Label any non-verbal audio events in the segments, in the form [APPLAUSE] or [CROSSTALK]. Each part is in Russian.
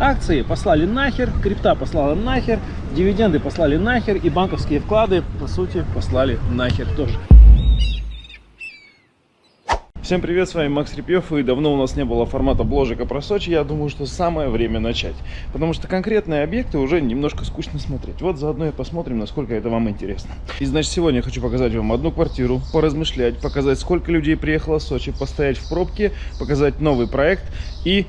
Акции послали нахер, крипта послала нахер, дивиденды послали нахер и банковские вклады, по сути, послали нахер тоже. Всем привет, с вами Макс Репьев, и давно у нас не было формата бложика про Сочи, я думаю, что самое время начать, потому что конкретные объекты уже немножко скучно смотреть. Вот заодно и посмотрим, насколько это вам интересно. И значит, сегодня я хочу показать вам одну квартиру, поразмышлять, показать, сколько людей приехало в Сочи, постоять в пробке, показать новый проект и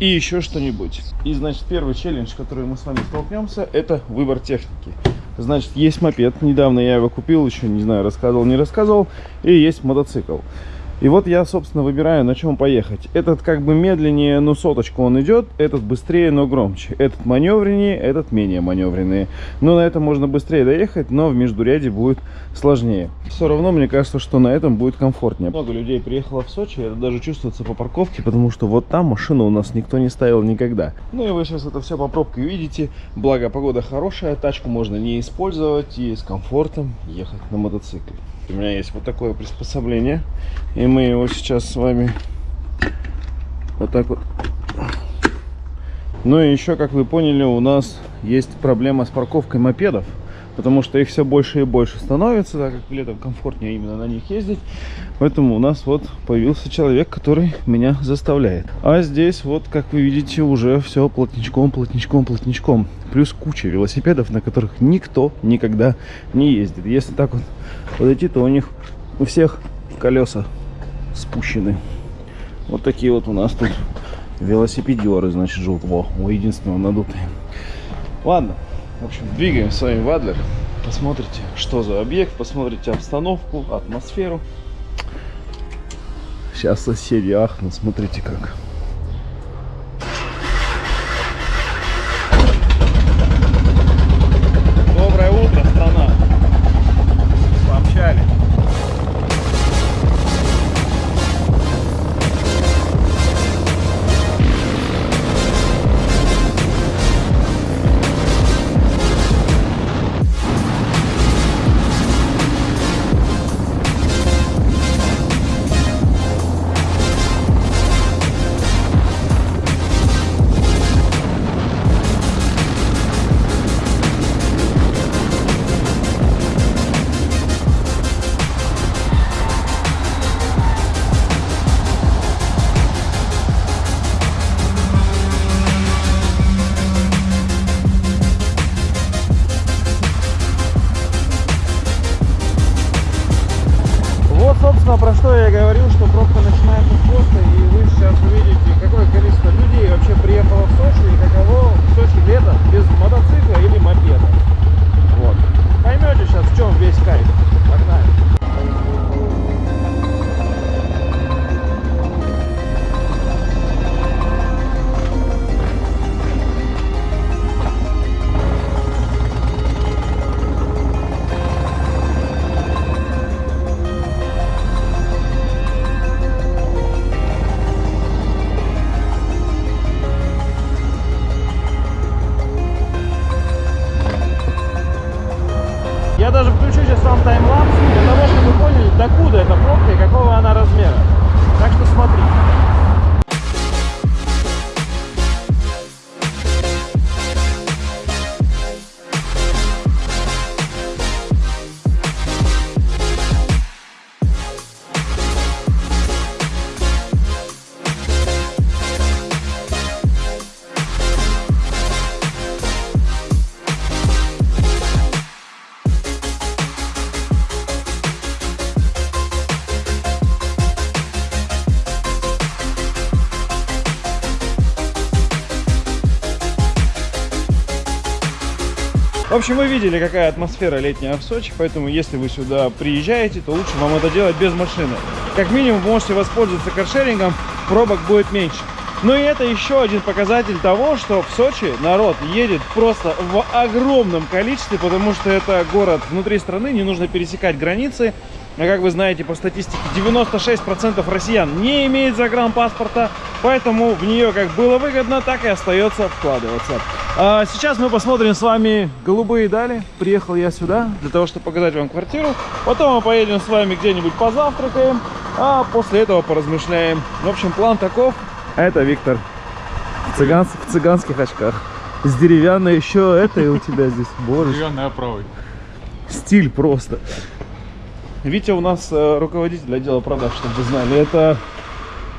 и еще что-нибудь. И, значит, первый челлендж, который мы с вами столкнемся, это выбор техники. Значит, есть мопед, недавно я его купил, еще не знаю, рассказывал, не рассказывал, и есть мотоцикл. И вот я, собственно, выбираю, на чем поехать. Этот как бы медленнее, но соточку он идет. Этот быстрее, но громче. Этот маневреннее, этот менее маневренный. Но на этом можно быстрее доехать, но в междуряде будет сложнее. Все равно мне кажется, что на этом будет комфортнее. Много людей приехало в Сочи, это даже чувствуется по парковке, потому что вот там машину у нас никто не ставил никогда. Ну и вы сейчас это все по пробке увидите. Благо погода хорошая, тачку можно не использовать и с комфортом ехать на мотоцикле. У меня есть вот такое приспособление. И мы его сейчас с вами вот так вот. Ну и еще, как вы поняли, у нас есть проблема с парковкой мопедов потому что их все больше и больше становится, так как летом комфортнее именно на них ездить. Поэтому у нас вот появился человек, который меня заставляет. А здесь вот, как вы видите, уже все плотничком, плотничком, плотничком. Плюс куча велосипедов, на которых никто никогда не ездит. Если так вот подойти, то у них у всех колеса спущены. Вот такие вот у нас тут велосипедеры, значит, желтого. У единственного надутые. Ладно, в общем, двигаем с вами в Адлер. Посмотрите, что за объект, посмотрите обстановку, атмосферу. Сейчас соседи ахнут, смотрите как. Общем, вы видели, какая атмосфера летняя в Сочи, поэтому если вы сюда приезжаете, то лучше вам это делать без машины. Как минимум, можете воспользоваться каршерингом, пробок будет меньше. Ну и это еще один показатель того, что в Сочи народ едет просто в огромном количестве, потому что это город внутри страны, не нужно пересекать границы. А как вы знаете, по статистике 96% россиян не имеет загранпаспорта, поэтому в нее как было выгодно, так и остается вкладываться. А сейчас мы посмотрим с вами голубые дали. Приехал я сюда для того, чтобы показать вам квартиру. Потом мы поедем с вами где-нибудь позавтракаем, а после этого поразмышляем. В общем, план таков. Это Виктор В, цыган, в цыганских очках. С деревянной еще это и у тебя здесь. Боже. Деревянной оправой. Стиль просто. Витя у нас э, руководитель отдела продаж, чтобы вы знали. Это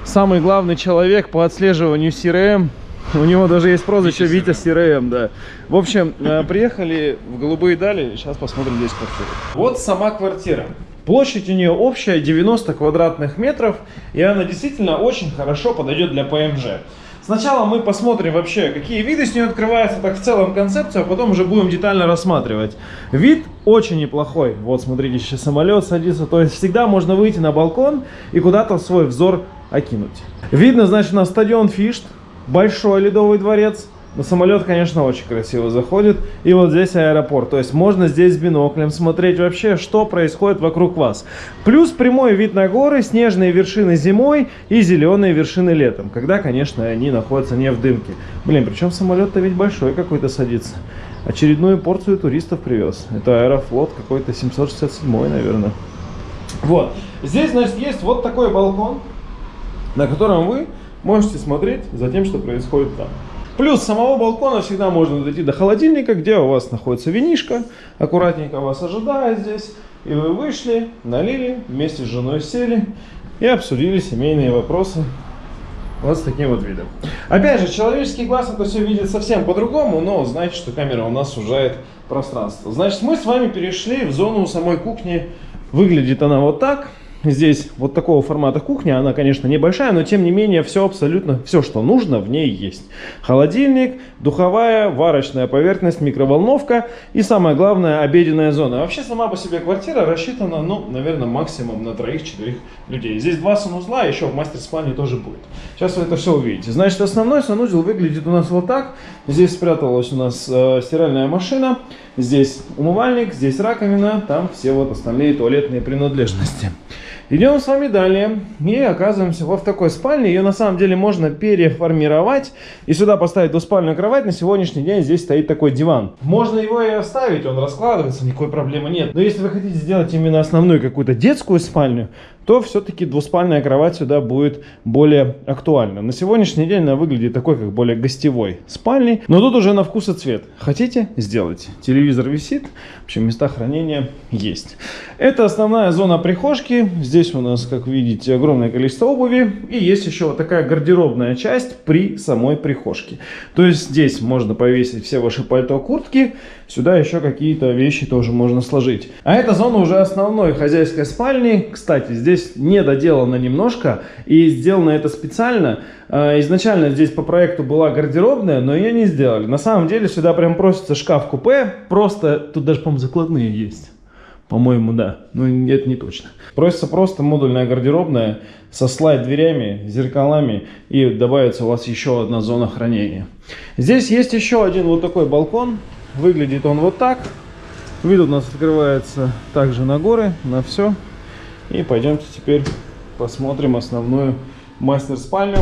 самый главный человек по отслеживанию CRM. У него даже есть прозвище Витя, Витя CRM, да. В общем, э, приехали в Голубые Дали. Сейчас посмотрим здесь квартиру. Вот сама квартира. Площадь у нее общая 90 квадратных метров, и она действительно очень хорошо подойдет для ПМЖ. Сначала мы посмотрим вообще, какие виды с нее открываются, так в целом концепцию, а потом уже будем детально рассматривать. Вид очень неплохой. Вот, смотрите, сейчас самолет садится. То есть всегда можно выйти на балкон и куда-то свой взор окинуть. Видно, значит, у нас стадион Фишт, большой ледовый дворец. Но самолет, конечно, очень красиво заходит. И вот здесь аэропорт. То есть можно здесь биноклем смотреть вообще, что происходит вокруг вас. Плюс прямой вид на горы, снежные вершины зимой и зеленые вершины летом. Когда, конечно, они находятся не в дымке. Блин, причем самолет-то ведь большой какой-то садится. Очередную порцию туристов привез. Это Аэрофлот какой-то 767, наверное. Вот. Здесь, значит, есть вот такой балкон, на котором вы можете смотреть за тем, что происходит там. Плюс самого балкона всегда можно дойти до холодильника, где у вас находится винишка. Аккуратненько вас ожидает здесь. И вы вышли, налили, вместе с женой сели и обсудили семейные вопросы вот с таким вот видом. Опять же, человеческий глаз это все видит совсем по-другому, но знаете, что камера у нас сужает пространство. Значит, мы с вами перешли в зону самой кухни. Выглядит она вот так. Здесь вот такого формата кухня, она, конечно, небольшая, но тем не менее все абсолютно, все, что нужно, в ней есть. Холодильник, духовая, варочная поверхность, микроволновка и самое главное, обеденная зона. Вообще сама по себе квартира рассчитана, ну, наверное, максимум на троих-четырех людей. Здесь два санузла, еще в мастер-спальне тоже будет. Сейчас вы это все увидите. Значит, основной санузел выглядит у нас вот так. Здесь спряталась у нас э, стиральная машина, здесь умывальник, здесь раковина, там все вот остальные туалетные принадлежности. Идем с вами далее и оказываемся вот в такой спальне. Ее на самом деле можно переформировать и сюда поставить двуспальную кровать. На сегодняшний день здесь стоит такой диван. Можно его и оставить, он раскладывается, никакой проблемы нет. Но если вы хотите сделать именно основную какую-то детскую спальню, то все-таки двуспальная кровать сюда будет более актуальна. На сегодняшний день она выглядит такой, как более гостевой спальней, но тут уже на вкус и цвет. Хотите? Сделайте. Телевизор висит, в общем, места хранения есть. Это основная зона прихожки. Здесь у нас, как видите, огромное количество обуви. И есть еще вот такая гардеробная часть при самой прихожке. То есть здесь можно повесить все ваши пальто, куртки. Сюда еще какие-то вещи тоже можно сложить. А эта зона уже основной хозяйской спальни. Кстати, здесь не доделано немножко. И сделано это специально. А, изначально здесь по проекту была гардеробная, но ее не сделали. На самом деле сюда прям просится шкаф-купе. Просто тут даже, по-моему, закладные есть. По-моему, да. Но это не точно. Просится просто модульная гардеробная со слайд-дверями, зеркалами. И добавится у вас еще одна зона хранения. Здесь есть еще один вот такой балкон. Выглядит он вот так. Вид у нас открывается также на горы, на все. И пойдемте теперь посмотрим основную мастер-спальню.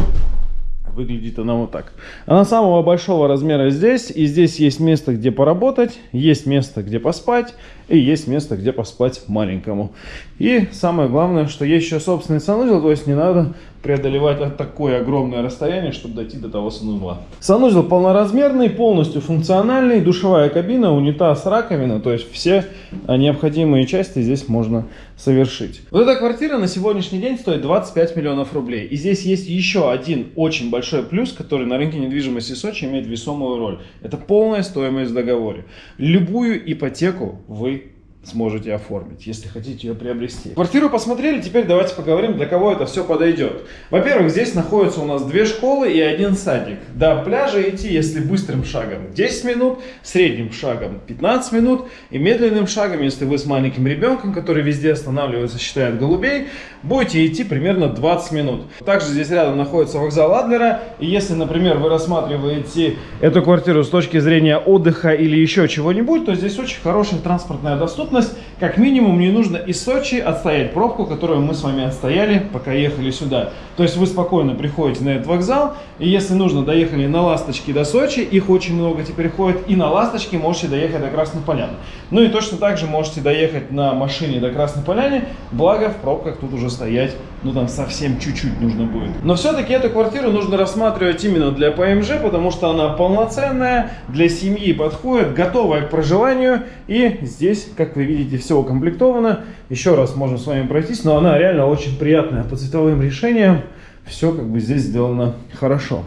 Выглядит она вот так. Она самого большого размера здесь. И здесь есть место, где поработать, есть место, где поспать, и есть место, где поспать маленькому. И самое главное, что есть еще собственный санузел, то есть не надо преодолевать такое огромное расстояние, чтобы дойти до того санузла. Санузел полноразмерный, полностью функциональный, душевая кабина, унитаз, раковина, то есть все необходимые части здесь можно совершить. Вот эта квартира на сегодняшний день стоит 25 миллионов рублей. И здесь есть еще один очень большой плюс, который на рынке недвижимости Сочи имеет весомую роль. Это полная стоимость в договоре. Любую ипотеку вы сможете оформить, если хотите ее приобрести. Квартиру посмотрели, теперь давайте поговорим, для кого это все подойдет. Во-первых, здесь находятся у нас две школы и один садик. До пляжа идти, если быстрым шагом 10 минут, средним шагом 15 минут и медленным шагом, если вы с маленьким ребенком, который везде останавливается, считает голубей, будете идти примерно 20 минут. Также здесь рядом находится вокзал Адлера, и если, например, вы рассматриваете эту квартиру с точки зрения отдыха или еще чего-нибудь, то здесь очень хорошая транспортная доступность доступность. Как минимум не нужно из Сочи отстоять пробку, которую мы с вами отстояли, пока ехали сюда. То есть вы спокойно приходите на этот вокзал, и если нужно, доехали на Ласточке до Сочи, их очень много теперь ходит, и на Ласточке можете доехать до Красной Поляны. Ну и точно так же можете доехать на машине до Красной Поляны, благо в пробках тут уже стоять ну там совсем чуть-чуть нужно будет. Но все-таки эту квартиру нужно рассматривать именно для ПМЖ, потому что она полноценная, для семьи подходит, готовая к проживанию. И здесь, как вы видите, все укомплектовано. Еще раз можем с вами пройтись, но она реально очень приятная по цветовым решениям. Все как бы здесь сделано хорошо.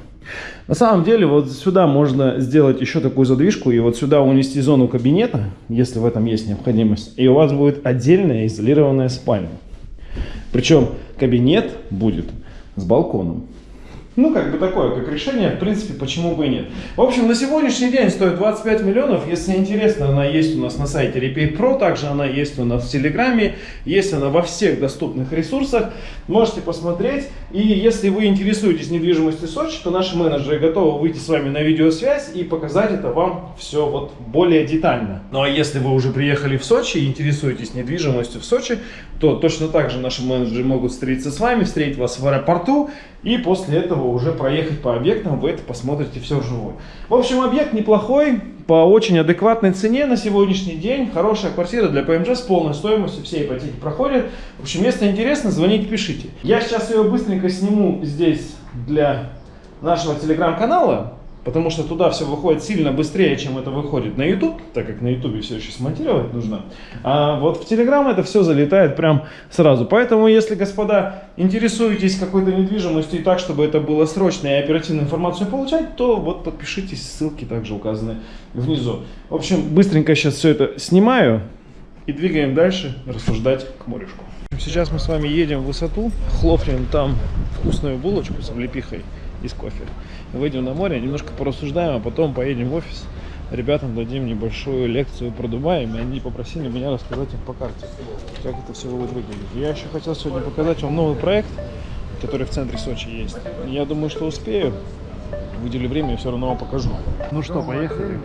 На самом деле вот сюда можно сделать еще такую задвижку и вот сюда унести зону кабинета, если в этом есть необходимость. И у вас будет отдельная изолированная спальня. Причем кабинет будет с балконом. Ну, как бы такое, как решение, в принципе, почему бы и нет. В общем, на сегодняшний день стоит 25 миллионов. Если интересно, она есть у нас на сайте Repair Pro, также она есть у нас в Телеграме, есть она во всех доступных ресурсах. Можете посмотреть. И если вы интересуетесь недвижимостью Сочи, то наши менеджеры готовы выйти с вами на видеосвязь и показать это вам все вот более детально. Ну, а если вы уже приехали в Сочи и интересуетесь недвижимостью в Сочи, то точно так же наши менеджеры могут встретиться с вами, встретить вас в аэропорту и после этого уже проехать по объектам, вы это посмотрите все вживую. В общем, объект неплохой, по очень адекватной цене на сегодняшний день. Хорошая квартира для ПМЖ с полной стоимостью, все ипотеки проходят. В общем, если интересно, звоните, пишите. Я сейчас ее быстренько сниму здесь для нашего телеграм-канала потому что туда все выходит сильно быстрее, чем это выходит на YouTube, так как на YouTube все еще смонтировать нужно. А вот в Telegram это все залетает прям сразу. Поэтому, если, господа, интересуетесь какой-то недвижимостью и так, чтобы это было срочно и оперативную информацию получать, то вот подпишитесь, ссылки также указаны внизу. В общем, быстренько сейчас все это снимаю и двигаем дальше рассуждать к морюшку. Сейчас мы с вами едем в высоту, хлопнем там вкусную булочку с облепихой и с кофе выйдем на море, немножко порассуждаем, а потом поедем в офис. Ребятам дадим небольшую лекцию про Дубай, и они попросили меня рассказать их по карте, как это все будет выглядеть. Я еще хотел сегодня показать вам новый проект, который в центре Сочи есть. Я думаю, что успею. Выделю время и все равно вам покажу. Ну что, поехали.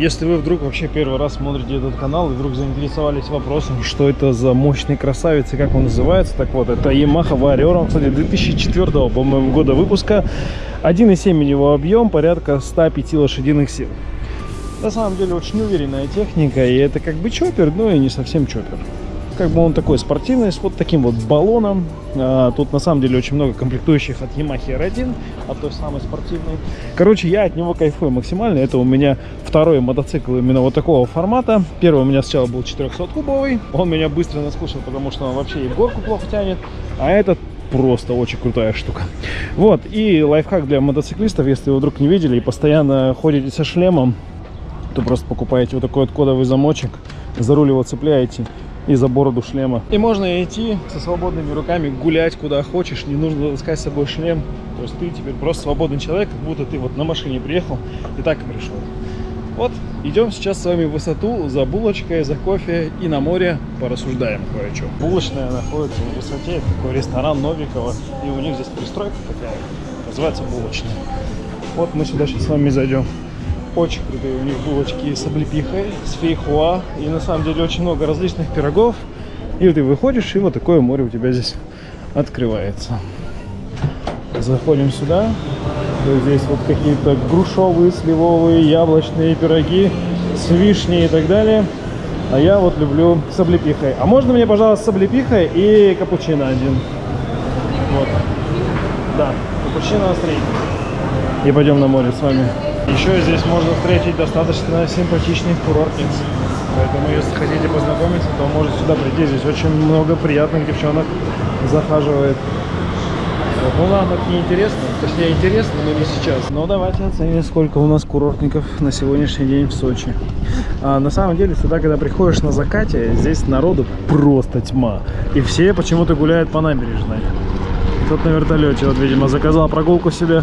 Если вы вдруг вообще первый раз смотрите этот канал и вдруг заинтересовались вопросом, что это за мощный красавец и как он называется, так вот, это Yamaha Warrior, кстати, 2004, по-моему, года выпуска. 1,7 у него объем, порядка 105 лошадиных сил. На самом деле очень уверенная техника, и это как бы чоппер, но и не совсем чоппер как бы он такой спортивный, с вот таким вот баллоном. А, тут на самом деле очень много комплектующих от Yamaha R1, от той самой спортивной. Короче, я от него кайфую максимально. Это у меня второй мотоцикл именно вот такого формата. Первый у меня сначала был 400-кубовый. Он меня быстро наскучил, потому что он вообще и горку плохо тянет. А этот просто очень крутая штука. Вот, и лайфхак для мотоциклистов, если вы вдруг не видели и постоянно ходите со шлемом, то просто покупаете вот такой вот кодовый замочек, за руль его цепляете и за бороду шлема. И можно идти со свободными руками гулять куда хочешь, не нужно таскать с собой шлем. То есть ты теперь просто свободный человек, как будто ты вот на машине приехал и так и пришел. Вот, идем сейчас с вами в высоту за булочкой, за кофе и на море порассуждаем кое-что. Булочная находится в высоте, такой ресторан Новикова, и у них здесь пристройка такая, называется булочная. Вот мы сюда сейчас с вами зайдем. Очень крутые у них булочки с облепихой, с фейхуа. И на самом деле очень много различных пирогов. И ты выходишь, и вот такое море у тебя здесь открывается. Заходим сюда. Здесь вот какие-то грушовые, сливовые, яблочные пироги с вишней и так далее. А я вот люблю с облепихой. А можно мне, пожалуйста, с облепихой и капучино один? Вот. Да, капучино средний. И пойдем на море с вами. Еще здесь можно встретить достаточно симпатичных курортниц. Поэтому, если хотите познакомиться, то можете сюда прийти. Здесь очень много приятных девчонок захаживает. Ну нам это не интересно, точнее интересно, но не сейчас. Но давайте оценим, сколько у нас курортников на сегодняшний день в Сочи. А, на самом деле, сюда, когда приходишь на закате, здесь народу просто тьма. И все почему-то гуляют по набережной. Тут на вертолете, вот, видимо, заказал прогулку себе.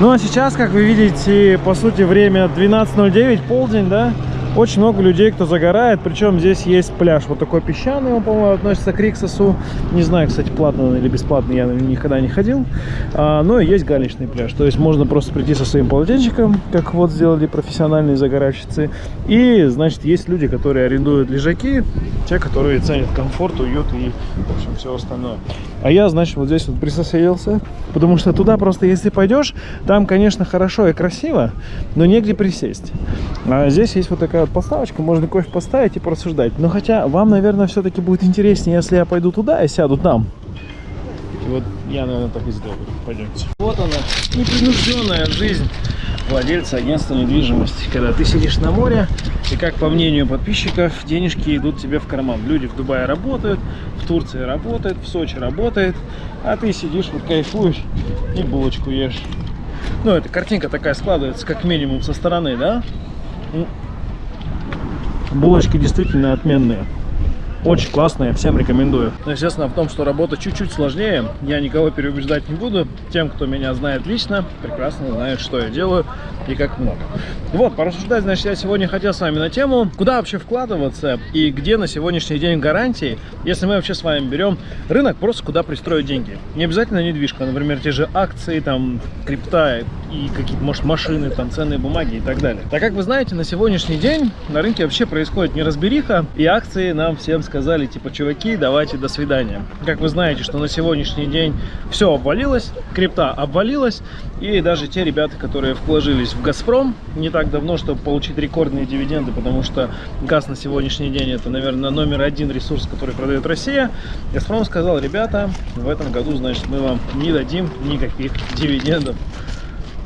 Ну а сейчас, как вы видите, по сути время 12.09, полдень, да? Очень много людей, кто загорает, причем здесь есть пляж, вот такой песчаный, он, по-моему, относится к Риксосу. Не знаю, кстати, платный он или бесплатный, я никогда не ходил. А, но есть галечный пляж, то есть можно просто прийти со своим полотенчиком, как вот сделали профессиональные загоральщицы. И, значит, есть люди, которые арендуют лежаки, те, которые ценят комфорт, уют и, в общем, все остальное. А я, значит, вот здесь вот присоседился, потому что туда просто, если пойдешь, там, конечно, хорошо и красиво, но негде присесть. А здесь есть вот такая такая вот подставочка, можно кофе поставить и порассуждать. Но хотя вам, наверное, все-таки будет интереснее, если я пойду туда и сяду там. И вот я, наверное, так и сделаю. Пойдемте. Вот она, непринужденная жизнь владельца агентства недвижимости. Когда ты сидишь на море, и как по мнению подписчиков, денежки идут тебе в карман. Люди в Дубае работают, в Турции работают, в Сочи работает, а ты сидишь, вот кайфуешь и булочку ешь. Ну, эта картинка такая складывается, как минимум, со стороны, да? Булочки действительно отменные. Очень классная, всем рекомендую. Но, естественно, в том, что работа чуть-чуть сложнее, я никого переубеждать не буду. Тем, кто меня знает лично, прекрасно знает, что я делаю и как много. Вот, порассуждать, значит, я сегодня хотел с вами на тему, куда вообще вкладываться и где на сегодняшний день гарантии, если мы вообще с вами берем рынок, просто куда пристроить деньги. Не обязательно недвижка, например, те же акции, там, крипта и какие-то, может, машины, там, ценные бумаги и так далее. Так как вы знаете, на сегодняшний день на рынке вообще происходит неразбериха, и акции нам всем сказали, типа, чуваки, давайте до свидания. Как вы знаете, что на сегодняшний день все обвалилось, крипта обвалилась, и даже те ребята, которые вложились в Газпром не так давно, чтобы получить рекордные дивиденды, потому что газ на сегодняшний день это, наверное, номер один ресурс, который продает Россия, Газпром сказал, ребята, в этом году, значит, мы вам не дадим никаких дивидендов.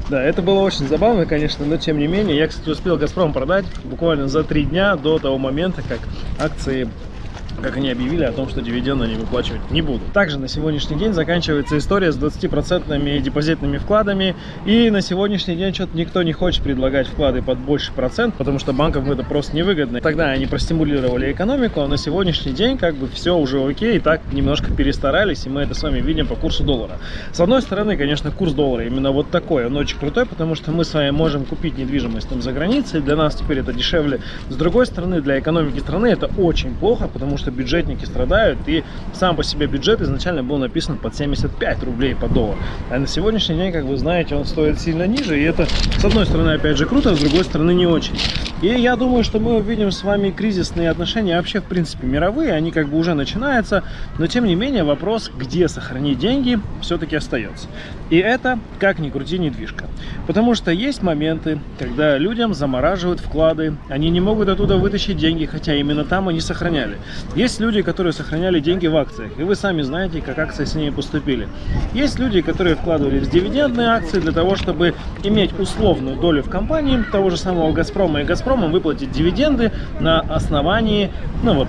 Да, это было очень забавно, конечно, но тем не менее. Я, кстати, успел Газпром продать буквально за три дня до того момента, как акции как они объявили о том, что дивиденды они выплачивать не будут. Также на сегодняшний день заканчивается история с 20% депозитными вкладами. И на сегодняшний день что-то никто не хочет предлагать вклады под больше процент, потому что банкам это просто невыгодно. Тогда они простимулировали экономику, а на сегодняшний день как бы все уже окей, и так немножко перестарались, и мы это с вами видим по курсу доллара. С одной стороны, конечно, курс доллара именно вот такой, он очень крутой, потому что мы с вами можем купить недвижимость там за границей, для нас теперь это дешевле. С другой стороны, для экономики страны это очень плохо, потому что бюджетники страдают, и сам по себе бюджет изначально был написан под 75 рублей по доллару. А на сегодняшний день, как вы знаете, он стоит сильно ниже, и это, с одной стороны, опять же, круто, а с другой стороны, не очень. И я думаю, что мы увидим с вами кризисные отношения вообще, в принципе, мировые, они как бы уже начинаются, но, тем не менее, вопрос, где сохранить деньги, все-таки остается. И это, как ни крути, недвижка. Потому что есть моменты, когда людям замораживают вклады, они не могут оттуда вытащить деньги, хотя именно там они сохраняли. Есть люди, которые сохраняли деньги в акциях, и вы сами знаете, как акции с ними поступили. Есть люди, которые вкладывали в дивидендные акции для того, чтобы иметь условную долю в компании того же самого «Газпрома», и «Газпромом» выплатить дивиденды на основании, ну вот,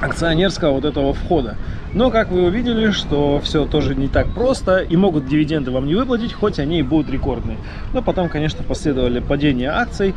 акционерского вот этого входа. Но, как вы увидели, что все тоже не так просто, и могут дивиденды вам не выплатить, хоть они и будут рекордные. Но потом, конечно, последовали падения акций,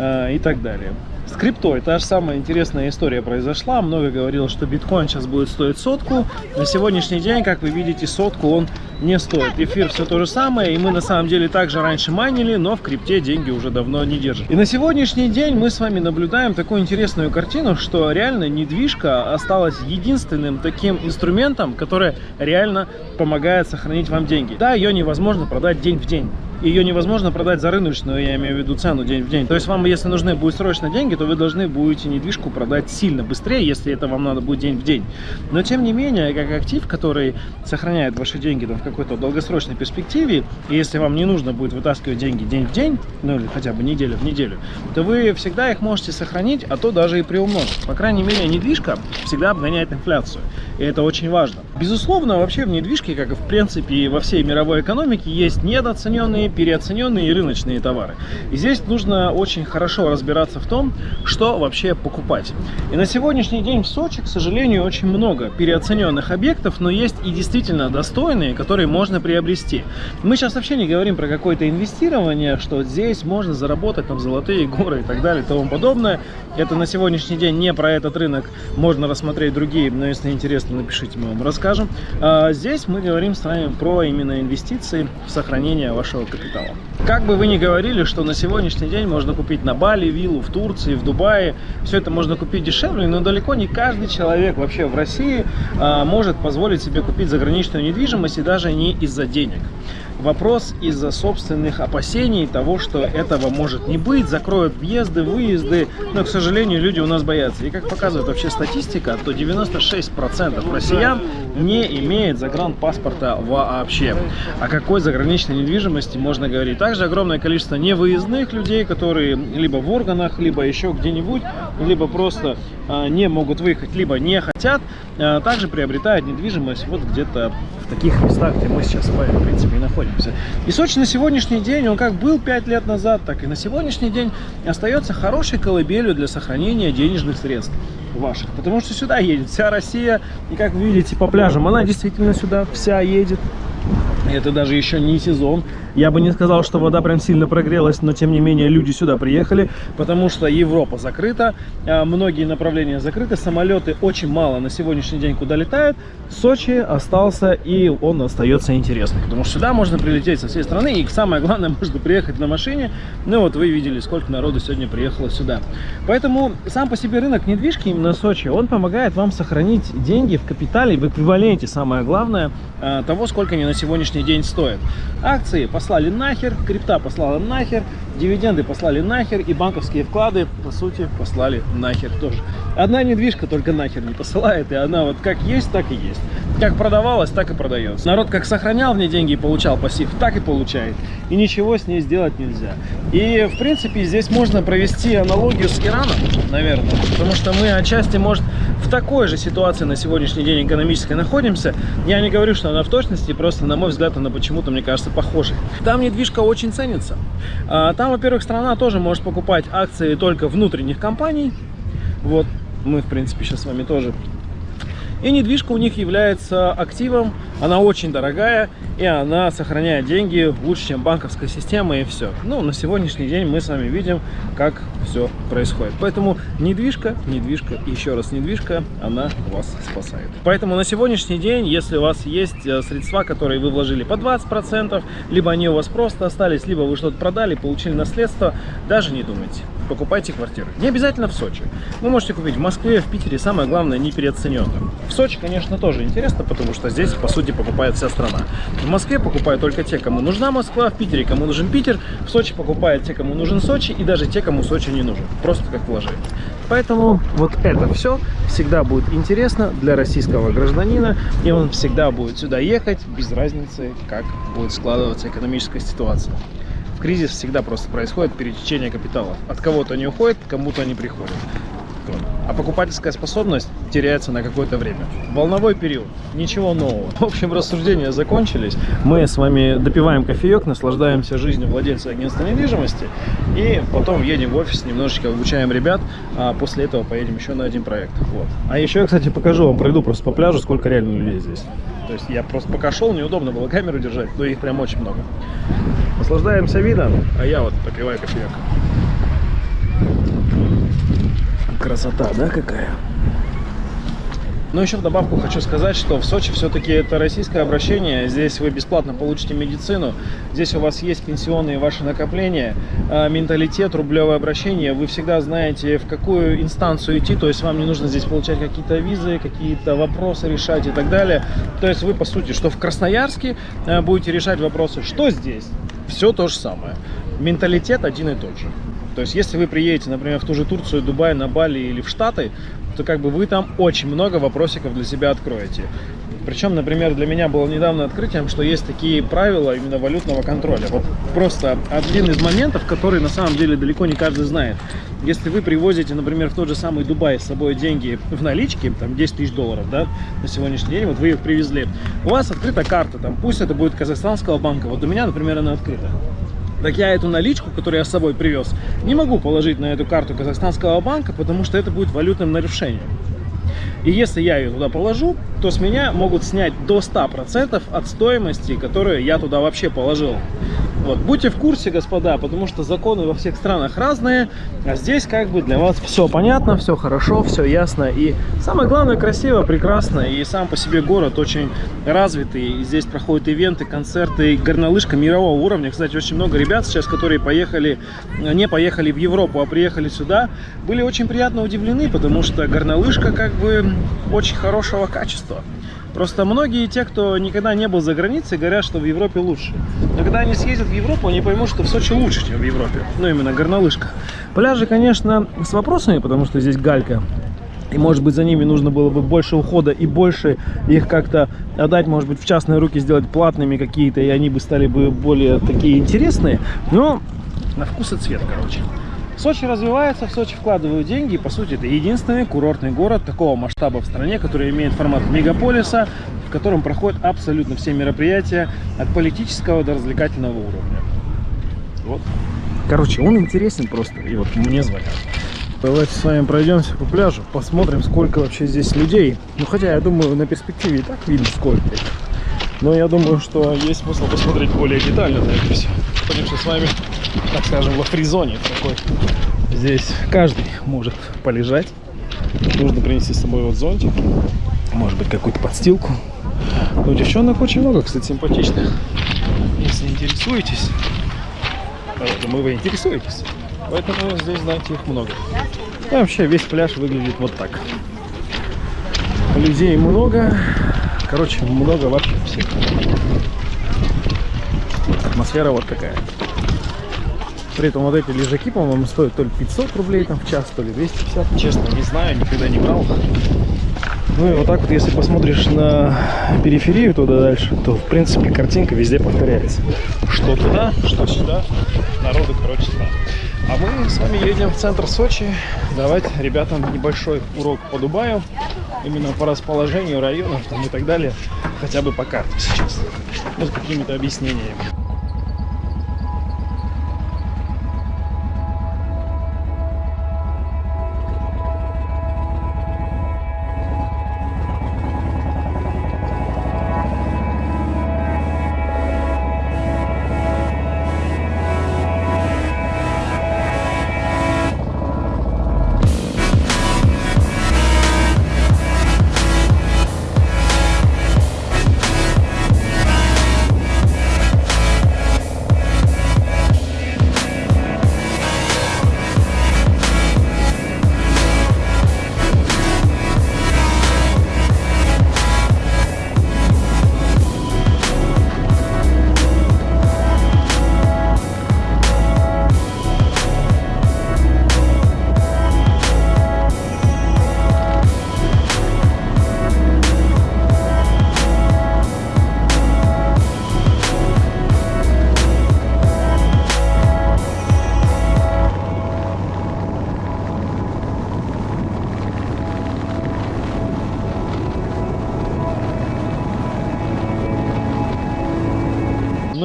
э, и так далее. С криптой та же самая интересная история произошла. Много говорил, что биткоин сейчас будет стоить сотку. На сегодняшний день, как вы видите, сотку он не стоит. Эфир все то же самое, и мы на самом деле также раньше майнили, но в крипте деньги уже давно не держат. И на сегодняшний день мы с вами наблюдаем такую интересную картину, что реально недвижка осталась единственным таким инструментом, который реально помогает сохранить вам деньги. Да, ее невозможно продать день в день ее невозможно продать за рыночную, я имею в виду цену день в день. То есть вам, если нужны будут срочно деньги, то вы должны будете недвижку продать сильно быстрее, если это вам надо будет день в день. Но тем не менее, как актив, который сохраняет ваши деньги там, в какой-то долгосрочной перспективе, и если вам не нужно будет вытаскивать деньги день в день, ну или хотя бы неделю в неделю, то вы всегда их можете сохранить, а то даже и приумножить. По крайней мере, недвижка всегда обгоняет инфляцию, и это очень важно. Безусловно, вообще в недвижке, как и в принципе во всей мировой экономике, есть недооцененные переоцененные и рыночные товары. И здесь нужно очень хорошо разбираться в том, что вообще покупать. И на сегодняшний день в Сочи, к сожалению, очень много переоцененных объектов, но есть и действительно достойные, которые можно приобрести. Мы сейчас вообще не говорим про какое-то инвестирование, что здесь можно заработать там золотые горы и так далее и тому подобное. Это на сегодняшний день не про этот рынок, можно рассмотреть другие, но если интересно, напишите, мы вам расскажем. А здесь мы говорим с вами про именно инвестиции в сохранение вашего капитала капитала. Как бы вы ни говорили, что на сегодняшний день можно купить на Бали виллу, в Турции, в Дубае, все это можно купить дешевле, но далеко не каждый человек вообще в России а, может позволить себе купить заграничную недвижимость и даже не из-за денег. Вопрос из-за собственных опасений того, что этого может не быть, закроют въезды, выезды, но, к сожалению, люди у нас боятся. И как показывает вообще статистика, то 96% россиян не имеет загранпаспорта вообще. О какой заграничной недвижимости можно говорить? Также огромное количество невыездных людей, которые либо в органах, либо еще где-нибудь, либо просто а, не могут выехать, либо не хотят, а, также приобретают недвижимость вот где-то таких местах, где мы сейчас в принципе, и находимся. И Сочи на сегодняшний день, он как был 5 лет назад, так и на сегодняшний день остается хорошей колыбелью для сохранения денежных средств ваших. Потому что сюда едет вся Россия, и как вы видите по пляжам, она действительно сюда вся едет. Это даже еще не сезон. Я бы не сказал, что вода прям сильно прогрелась, но тем не менее люди сюда приехали, потому что Европа закрыта, а многие направления закрыты, самолеты очень мало на сегодняшний день куда летают. Сочи остался и он остается интересным, потому что сюда можно прилететь со всей страны и самое главное, [LAUGHS] можно приехать на машине. Ну вот вы видели, сколько народу сегодня приехало сюда. Поэтому сам по себе рынок недвижки именно Сочи, он помогает вам сохранить деньги в капитале, в эквиваленте, самое главное, а, того, сколько они на сегодняшний день стоят. Акции послали нахер, крипта послала нахер, дивиденды послали нахер и банковские вклады, по сути, послали нахер тоже. Одна недвижка только нахер не посылает, и она вот как есть, так и есть. Как продавалась, так и продается. Народ как сохранял в ней деньги и получал пассив, так и получает. И ничего с ней сделать нельзя. И, в принципе, здесь можно провести аналогию с Ираном, наверное, потому что мы отчасти, может, в такой же ситуации на сегодняшний день экономической находимся. Я не говорю, что она в точности, просто, на мой взгляд, она почему-то, мне кажется, похожа. Там недвижка очень ценится. А, там, во-первых, страна тоже может покупать акции только внутренних компаний. Вот, мы, в принципе, сейчас с вами тоже и недвижка у них является активом, она очень дорогая, и она сохраняет деньги лучше, чем банковская система, и все. Ну, на сегодняшний день мы с вами видим, как все происходит. Поэтому недвижка, недвижка, еще раз недвижка, она вас спасает. Поэтому на сегодняшний день, если у вас есть э, средства, которые вы вложили по 20%, либо они у вас просто остались, либо вы что-то продали, получили наследство, даже не думайте покупайте квартиры. Не обязательно в Сочи. Вы можете купить в Москве, в Питере, самое главное, не переоцененно. В Сочи, конечно, тоже интересно, потому что здесь, по сути, покупает вся страна. В Москве покупают только те, кому нужна Москва, в Питере, кому нужен Питер, в Сочи покупают те, кому нужен Сочи, и даже те, кому Сочи не нужен. Просто как вложение. Поэтому вот это все всегда будет интересно для российского гражданина, и он всегда будет сюда ехать, без разницы, как будет складываться экономическая ситуация кризис всегда просто происходит перетечение капиталов. От кого-то они уходят, кому-то они приходят. А покупательская способность теряется на какое-то время. Волновой период. Ничего нового. В общем, рассуждения закончились. Мы с вами допиваем кофеек, наслаждаемся жизнью владельца агентства недвижимости. И потом едем в офис, немножечко обучаем ребят. А после этого поедем еще на один проект. Вот. А еще я, кстати, покажу вам, пройду просто по пляжу, сколько реально людей здесь. То есть я просто пока шел, неудобно было камеру держать, но их прям очень много. Наслаждаемся видом, а я вот попиваю кофеек. Красота, да, какая? Но еще в добавку хочу сказать, что в Сочи все-таки это российское обращение. Здесь вы бесплатно получите медицину. Здесь у вас есть пенсионные ваши накопления, а, менталитет, рублевое обращение. Вы всегда знаете, в какую инстанцию идти. То есть вам не нужно здесь получать какие-то визы, какие-то вопросы решать и так далее. То есть вы, по сути, что в Красноярске а, будете решать вопросы, что здесь. Все то же самое. Менталитет один и тот же. То есть, если вы приедете, например, в ту же Турцию, Дубай, на Бали или в Штаты, то как бы вы там очень много вопросиков для себя откроете. Причем, например, для меня было недавно открытием, что есть такие правила именно валютного контроля. Вот просто один из моментов, который на самом деле далеко не каждый знает. Если вы привозите, например, в тот же самый Дубай с собой деньги в наличке, там 10 тысяч долларов, да, на сегодняшний день, вот вы их привезли, у вас открыта карта, там, пусть это будет казахстанского банка, вот у меня, например, она открыта так я эту наличку, которую я с собой привез, не могу положить на эту карту казахстанского банка, потому что это будет валютным нарушением. И если я ее туда положу, то с меня могут снять до 100% от стоимости, которую я туда вообще положил. Вот, будьте в курсе, господа, потому что законы во всех странах разные, а здесь как бы для вас все понятно, все хорошо, все ясно. И самое главное, красиво, прекрасно, и сам по себе город очень развитый. И здесь проходят ивенты, концерты, горнолыжка мирового уровня. Кстати, очень много ребят сейчас, которые поехали, не поехали в Европу, а приехали сюда, были очень приятно удивлены, потому что горнолыжка как бы очень хорошего качества. Просто многие те, кто никогда не был за границей, говорят, что в Европе лучше. Но когда они съездят в Европу, они поймут, что в Сочи лучше, чем в Европе. Ну, именно горнолыжка. Пляжи, конечно, с вопросами, потому что здесь галька. И, может быть, за ними нужно было бы больше ухода и больше их как-то отдать, может быть, в частные руки, сделать платными какие-то, и они бы стали бы более такие интересные. Но на вкус и цвет, короче. Сочи развивается, в Сочи вкладывают деньги. И, по сути, это единственный курортный город такого масштаба в стране, который имеет формат мегаполиса, в котором проходят абсолютно все мероприятия от политического до развлекательного уровня. Вот. Короче, он интересен просто. И вот мне звонят. Давайте с вами пройдемся по пляжу, посмотрим, сколько вообще здесь людей. Ну, хотя, я думаю, на перспективе и так видно, сколько их. Но я думаю, что есть смысл посмотреть более детально на это все. Находимся с вами так скажем, во фризоне такой. Здесь каждый может полежать. Нужно принести с собой вот зонтик, может быть какую-то подстилку. Но девчонок очень много, кстати, симпатичных. Если интересуетесь, думаю, вы интересуетесь. Поэтому здесь, знаете, их много. И вообще весь пляж выглядит вот так. Людей много. Короче, много вообще всех. Атмосфера вот такая. При этом вот эти лежаки, по-моему, стоят то ли 500 рублей там в час, то ли 250. Честно, не знаю, никогда не брал. Ну и вот так вот, если посмотришь на периферию туда дальше, то, в принципе, картинка везде повторяется. Что туда, что сюда. Народу, короче, да. А мы с вами едем в центр Сочи давать ребятам небольшой урок по Дубаю. Именно по расположению районов там, и так далее. Хотя бы по карте сейчас. Ну, с какими-то объяснениями.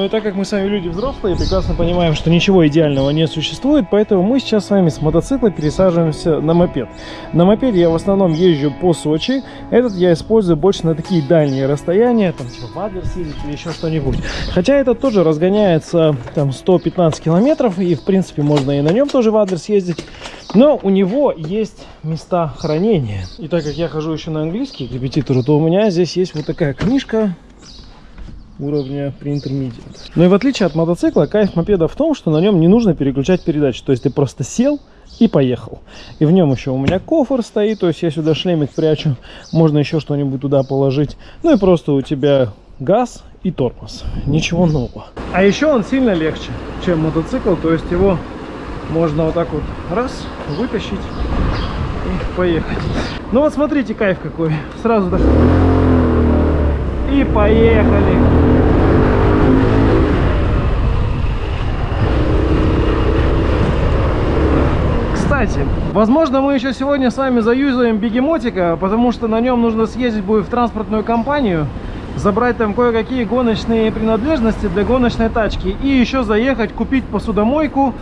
И так как мы с вами люди взрослые, прекрасно понимаем, что ничего идеального не существует, поэтому мы сейчас с вами с мотоцикла пересаживаемся на мопед. На мопеде я в основном езжу по Сочи, этот я использую больше на такие дальние расстояния, там типа в Адлер съездить или еще что-нибудь. Хотя этот тоже разгоняется там 115 километров, и в принципе можно и на нем тоже в Адлер съездить. Но у него есть места хранения. И так как я хожу еще на английский к репетитору, то у меня здесь есть вот такая книжка уровня pre-intermediate. Но и в отличие от мотоцикла, кайф мопеда в том, что на нем не нужно переключать передачи. То есть ты просто сел и поехал. И в нем еще у меня кофр стоит, то есть я сюда шлемик прячу, можно еще что-нибудь туда положить. Ну и просто у тебя газ и тормоз. Ничего нового. А еще он сильно легче, чем мотоцикл, то есть его можно вот так вот раз, вытащить и поехать. Ну вот смотрите, кайф какой. Сразу так. И поехали. Кстати, возможно, мы еще сегодня с вами заюзаем бегемотика, потому что на нем нужно съездить будет в транспортную компанию, забрать там кое-какие гоночные принадлежности для гоночной тачки и еще заехать купить посудомойку.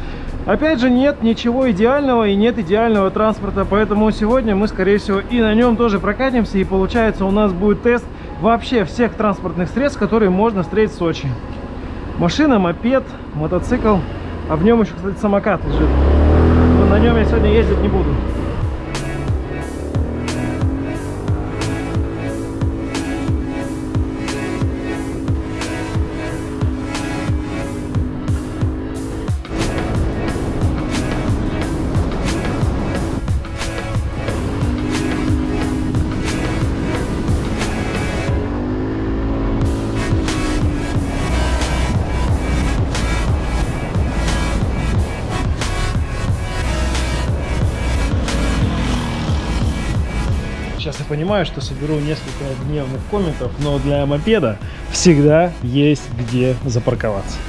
Опять же, нет ничего идеального и нет идеального транспорта, поэтому сегодня мы, скорее всего, и на нем тоже прокатимся, и получается у нас будет тест вообще всех транспортных средств, которые можно встретить в Сочи. Машина, мопед, мотоцикл, а в нем еще, кстати, самокат лежит. Но на нем я сегодня ездить не буду. Понимаю, что соберу несколько гневных комментов, но для мопеда всегда есть где запарковаться.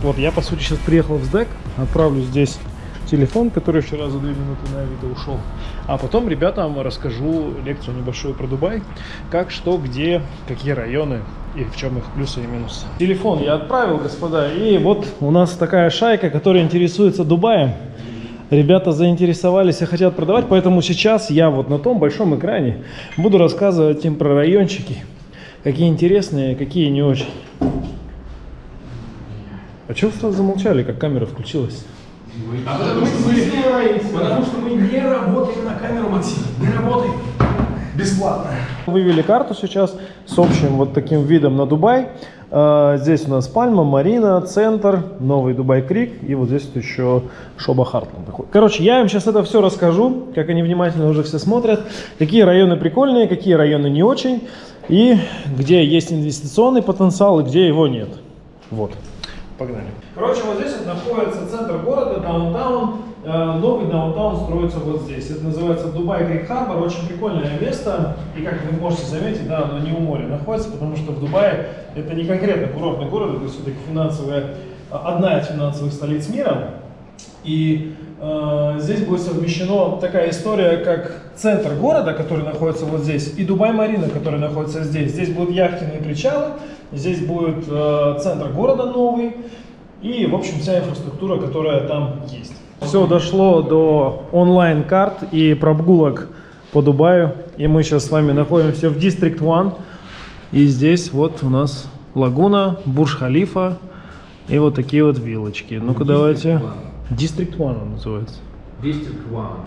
Вот я, по сути, сейчас приехал в СДЭК, отправлю здесь телефон, который вчера за 2 минуты на Авито ушел. А потом ребятам расскажу лекцию небольшую про Дубай, как, что, где, какие районы и в чем их плюсы и минусы. Телефон я отправил, господа, и вот у нас такая шайка, которая интересуется Дубаем. Ребята заинтересовались и хотят продавать, поэтому сейчас я вот на том большом экране буду рассказывать им про райончики. Какие интересные, какие не очень. А чего сразу замолчали, как камера включилась? А потому что, мы, потому что мы не работаем на камеру, Максим. Не работаем. Бесплатно. Вывели карту сейчас с общим вот таким видом на Дубай. А, Здесь у нас Пальма, Марина, Центр, Новый Дубай Крик и вот здесь вот еще Шоба Хартланд. Короче, я им сейчас это все расскажу, как они внимательно уже все смотрят, какие районы прикольные, какие районы не очень, и где есть инвестиционный потенциал и где его нет. Вот. Погнали. Короче, вот здесь вот находится центр города, даунтаун. Э, Новый даунтаун строится вот здесь. Это называется Дубай Крик Харбор. Очень прикольное место. И как вы можете заметить, да, оно не у моря находится, потому что в Дубае это не конкретно курортный город, это все-таки финансовая, одна из финансовых столиц мира. И э, здесь будет совмещена такая история, как центр города, который находится вот здесь, и Дубай-Марина, который находится здесь. Здесь будут яхтенные причалы, здесь будет э, центр города новый, и, в общем, вся инфраструктура, которая там есть. Все дошло до онлайн-карт и прогулок по Дубаю, и мы сейчас с вами находимся в District One, и здесь вот у нас лагуна, Бурж-Халифа, и вот такие вот вилочки. Ну-ка давайте. District One он называется. District One.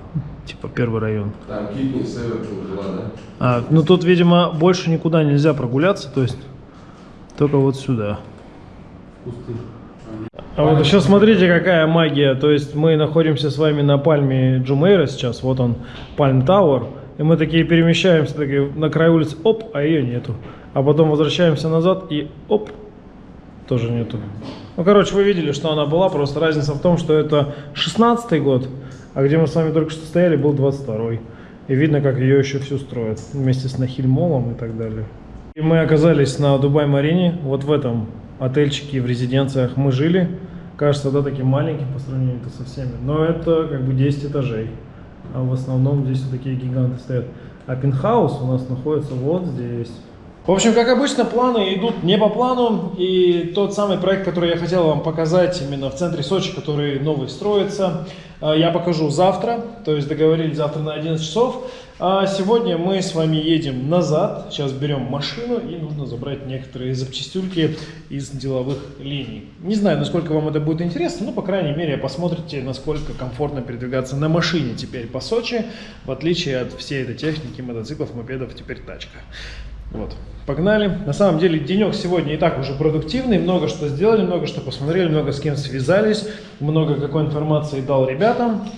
Типа первый район. Там Китни, Север, дела, да? А, ну тут, видимо, больше никуда нельзя прогуляться, то есть только вот сюда. Пустырь. А вот еще смотрите, какая магия. То есть мы находимся с вами на пальме Джумейра сейчас. Вот он, Пальм Тауэр. И мы такие перемещаемся такие, на край улицы, оп, а ее нету. А потом возвращаемся назад и оп, тоже нету. Ну, короче, вы видели, что она была. Просто разница в том, что это 16 год, а где мы с вами только что стояли, был 22-й. И видно, как ее еще всю строят. Вместе с Нахильмолом и так далее. И мы оказались на Дубай-Марине. Вот в этом отельчике, в резиденциях мы жили. Кажется, да, таким маленьким по сравнению со всеми. Но это как бы 10 этажей. А в основном здесь вот такие гиганты стоят. А пентхаус у нас находится вот здесь. В общем, как обычно, планы идут не по плану. И тот самый проект, который я хотел вам показать именно в центре Сочи, который новый строится, э, я покажу завтра. То есть договорились завтра на 11 часов. А сегодня мы с вами едем назад. Сейчас берем машину и нужно забрать некоторые запчастюльки из деловых линий. Не знаю, насколько вам это будет интересно, но, по крайней мере, посмотрите, насколько комфортно передвигаться на машине теперь по Сочи, в отличие от всей этой техники, мотоциклов, мопедов, теперь тачка. Вот, погнали. На самом деле денек сегодня и так уже продуктивный, много что сделали, много что посмотрели, много с кем связались, много какой информации дал ребятам.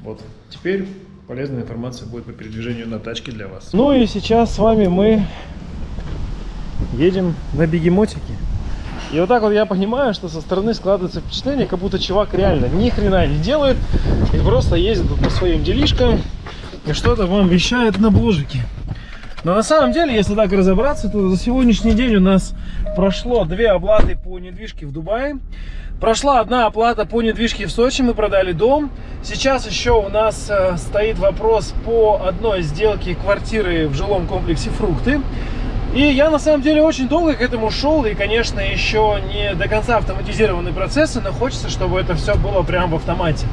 Вот, теперь полезная информация будет по передвижению на тачке для вас. Ну и сейчас с вами мы едем на бегемотике. И вот так вот я понимаю, что со стороны складывается впечатление, как будто чувак реально ни хрена не делает и просто ездит по своим делишкам и что-то вам вещает на бложике. Но на самом деле, если так разобраться, то за сегодняшний день у нас прошло две оплаты по недвижке в Дубае. Прошла одна оплата по недвижке в Сочи, мы продали дом. Сейчас еще у нас э, стоит вопрос по одной сделке квартиры в жилом комплексе «Фрукты». И я на самом деле очень долго к этому шел, и, конечно, еще не до конца автоматизированные процессы, но хочется, чтобы это все было прямо в автомате.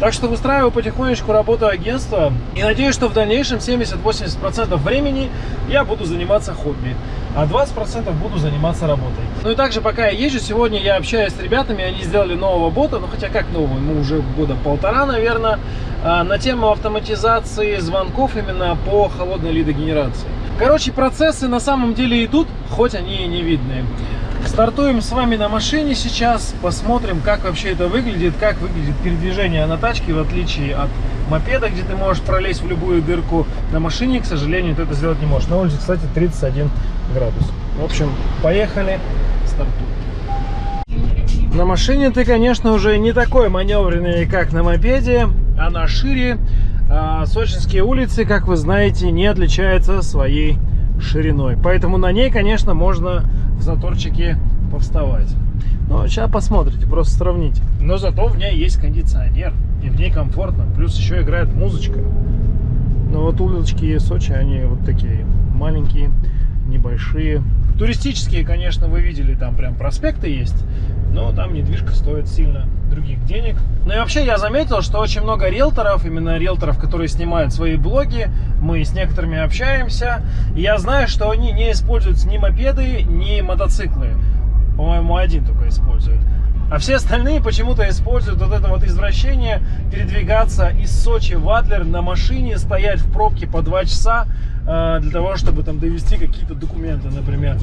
Так что выстраиваю потихонечку работу агентства и надеюсь, что в дальнейшем 70-80% времени я буду заниматься хобби, а 20% буду заниматься работой. Ну и также пока я езжу, сегодня я общаюсь с ребятами, они сделали нового бота, ну хотя как нового, ему уже года полтора, наверное, а, на тему автоматизации звонков именно по холодной лидогенерации. Короче, процессы на самом деле идут, хоть они и не видны. Стартуем с вами на машине сейчас, посмотрим, как вообще это выглядит, как выглядит передвижение на тачке, в отличие от мопеда, где ты можешь пролезть в любую дырку. На машине, к сожалению, ты это сделать не можешь. На улице, кстати, 31 градус. В общем, поехали, стартуем. На машине ты, конечно, уже не такой маневренный, как на мопеде, она шире. А сочинские улицы, как вы знаете, не отличаются своей шириной. Поэтому на ней, конечно, можно в заторчике повставать. Но сейчас посмотрите, просто сравните. Но зато в ней есть кондиционер, и в ней комфортно. Плюс еще играет музычка. Но вот улочки Сочи, они вот такие маленькие, небольшие. Туристические, конечно, вы видели, там прям проспекты есть, но там недвижка стоит сильно других денег. Ну и вообще я заметил, что очень много риэлторов, именно риэлторов, которые снимают свои блоги, мы с некоторыми общаемся, и я знаю, что они не используют ни мопеды, ни мотоциклы. По-моему, один только использует. А все остальные почему-то используют вот это вот извращение передвигаться из Сочи в Адлер на машине, стоять в пробке по два часа э, для того, чтобы там довести какие-то документы, например.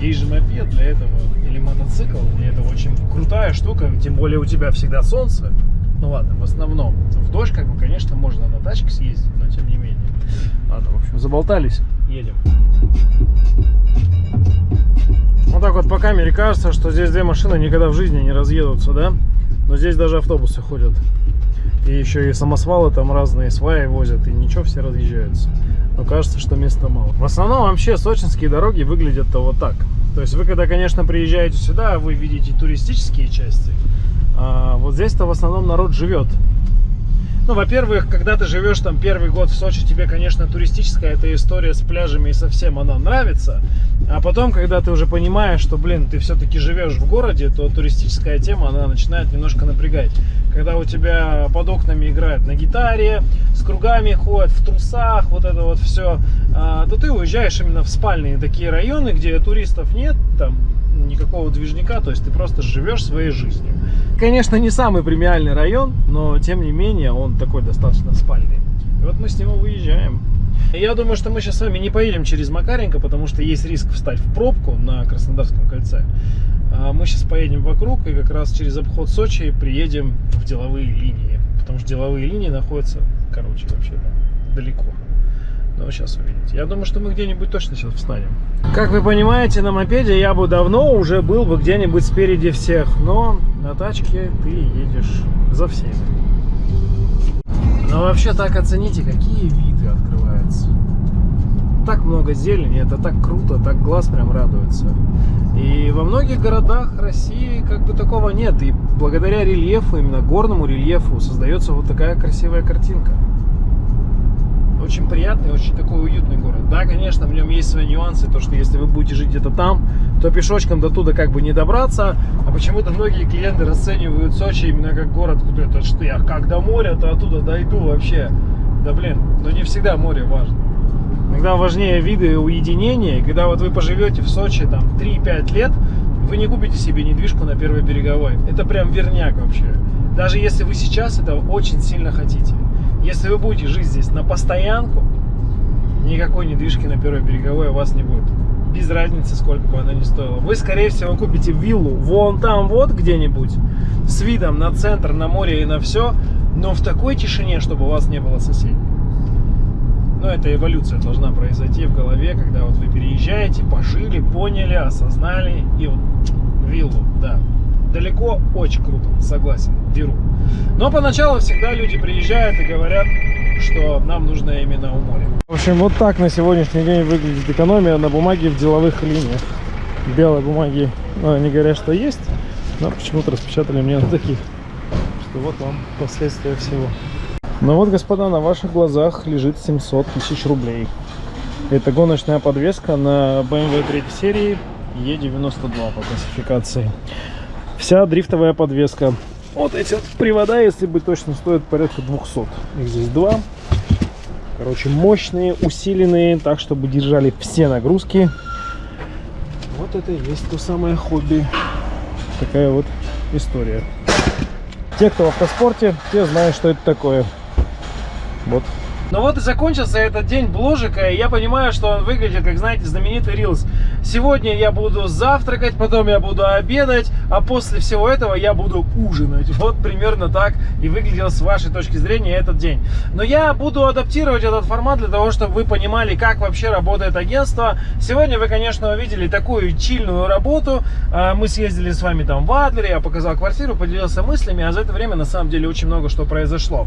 Есть же мопед для этого, или мотоцикл, и это очень крутая штука, тем более у тебя всегда солнце. Ну ладно, в основном. В дождь, как бы, конечно, можно на тачке съездить, но тем не менее. Ладно, в общем, заболтались, едем. Вот так вот по камере кажется, что здесь две машины никогда в жизни не разъедутся, да? Но здесь даже автобусы ходят. И еще и самосвалы там разные сваи возят, и ничего, все разъезжаются. Но кажется, что места мало. В основном вообще сочинские дороги выглядят-то вот так. То есть вы когда, конечно, приезжаете сюда, вы видите туристические части. А вот здесь-то в основном народ живет. Ну, во-первых, когда ты живешь там первый год в Сочи, тебе, конечно, туристическая эта история с пляжами и совсем она нравится. А потом, когда ты уже понимаешь, что, блин, ты все-таки живешь в городе, то туристическая тема, она начинает немножко напрягать. Когда у тебя под окнами играют на гитаре, с кругами ходят, в трусах, вот это вот все, а, то ты уезжаешь именно в спальные такие районы, где туристов нет, там никакого движника, то есть ты просто живешь своей жизнью. Конечно, не самый премиальный район, но тем не менее он такой достаточно спальный. И вот мы с него выезжаем. Я думаю, что мы сейчас с вами не поедем через Макаренко, потому что есть риск встать в пробку на Краснодарском кольце. А мы сейчас поедем вокруг и как раз через обход Сочи приедем в деловые линии. Потому что деловые линии находятся, короче, вообще далеко. Но сейчас увидите. Я думаю, что мы где-нибудь точно сейчас встанем. Как вы понимаете, на мопеде я бы давно уже был бы где-нибудь спереди всех. Но на тачке ты едешь за всеми. Но вообще так оцените, какие виды открываются. Так много зелени, это так круто, так глаз прям радуется. И во многих городах России как бы такого нет. И благодаря рельефу, именно горному рельефу, создается вот такая красивая картинка. Очень приятный, очень такой уютный город. Да, конечно, в нем есть свои нюансы, то что если вы будете жить где-то там, то пешочком до туда как бы не добраться, а почему-то многие клиенты расценивают Сочи именно как город, куда это что я как до моря, то оттуда дойду вообще. Да блин, но не всегда море важно. Иногда важнее виды. И когда вот вы поживете в Сочи там 3-5 лет, вы не купите себе недвижку на первой береговой. Это прям верняк вообще. Даже если вы сейчас этого очень сильно хотите. Если вы будете жить здесь на постоянку, никакой недвижки на первой береговой у вас не будет. Без разницы, сколько бы она ни стоила. Вы, скорее всего, купите виллу вон там вот где-нибудь, с видом на центр, на море и на все, но в такой тишине, чтобы у вас не было соседей. Но эта эволюция должна произойти в голове, когда вот вы переезжаете, пожили, поняли, осознали и вот виллу, да. Далеко очень круто, согласен, беру. Но поначалу всегда люди приезжают и говорят, что нам нужно именно у моря. В общем, вот так на сегодняшний день выглядит экономия на бумаге в деловых линиях. Белой бумаги, ну, они говорят, что есть, но почему-то распечатали мне на таких. Что вот вам последствия всего. Ну вот, господа, на ваших глазах лежит 700 тысяч рублей. Это гоночная подвеска на BMW 3 серии E92 по классификации. Вся дрифтовая подвеска. Вот эти вот привода, если быть точно, стоят порядка 200. Их здесь два. Короче, мощные, усиленные, так, чтобы держали все нагрузки. Вот это и есть то самое хобби. Такая вот история. Те, кто в автоспорте, те знают, что это такое. Вот. Ну вот и закончился этот день бложика, и я понимаю, что он выглядит, как, знаете, знаменитый рилс. Сегодня я буду завтракать, потом я буду обедать, а после всего этого я буду ужинать. Вот примерно так и выглядел с вашей точки зрения этот день. Но я буду адаптировать этот формат для того, чтобы вы понимали, как вообще работает агентство. Сегодня вы, конечно, увидели такую чильную работу. А, мы съездили с вами там в Адлере, я показал квартиру, поделился мыслями, а за это время на самом деле очень много что произошло.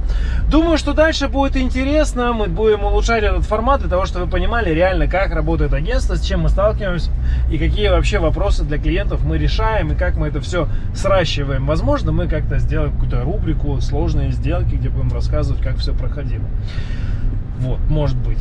Думаю, что дальше будет интересно интересно. Мы будем улучшать этот формат для того, чтобы вы понимали реально, как работает агентство, с чем мы сталкиваемся и какие вообще вопросы для клиентов мы решаем и как мы это все сращиваем. Возможно, мы как-то сделаем какую-то рубрику «Сложные сделки», где будем рассказывать, как все проходило. Вот, может быть.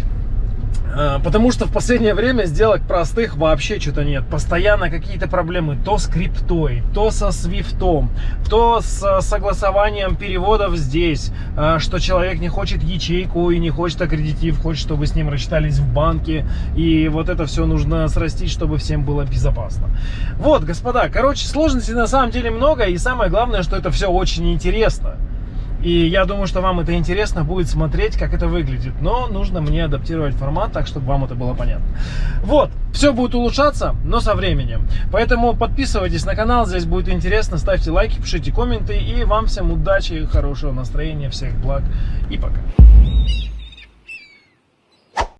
А, потому что в последнее время сделок простых вообще что-то нет. Постоянно какие-то проблемы. То с криптой, то со свифтом, то с согласованием переводов здесь. А, что человек не хочет ячейку и не хочет аккредитив, хочет, чтобы с ним рассчитались в банке. И вот это все нужно срастить, чтобы всем было безопасно. Вот, господа, короче, сложностей на самом деле много. И самое главное, что это все очень интересно. И я думаю, что вам это интересно будет смотреть, как это выглядит. Но нужно мне адаптировать формат так, чтобы вам это было понятно. Вот, все будет улучшаться, но со временем. Поэтому подписывайтесь на канал, здесь будет интересно. Ставьте лайки, пишите комменты. И вам всем удачи, хорошего настроения, всех благ и пока.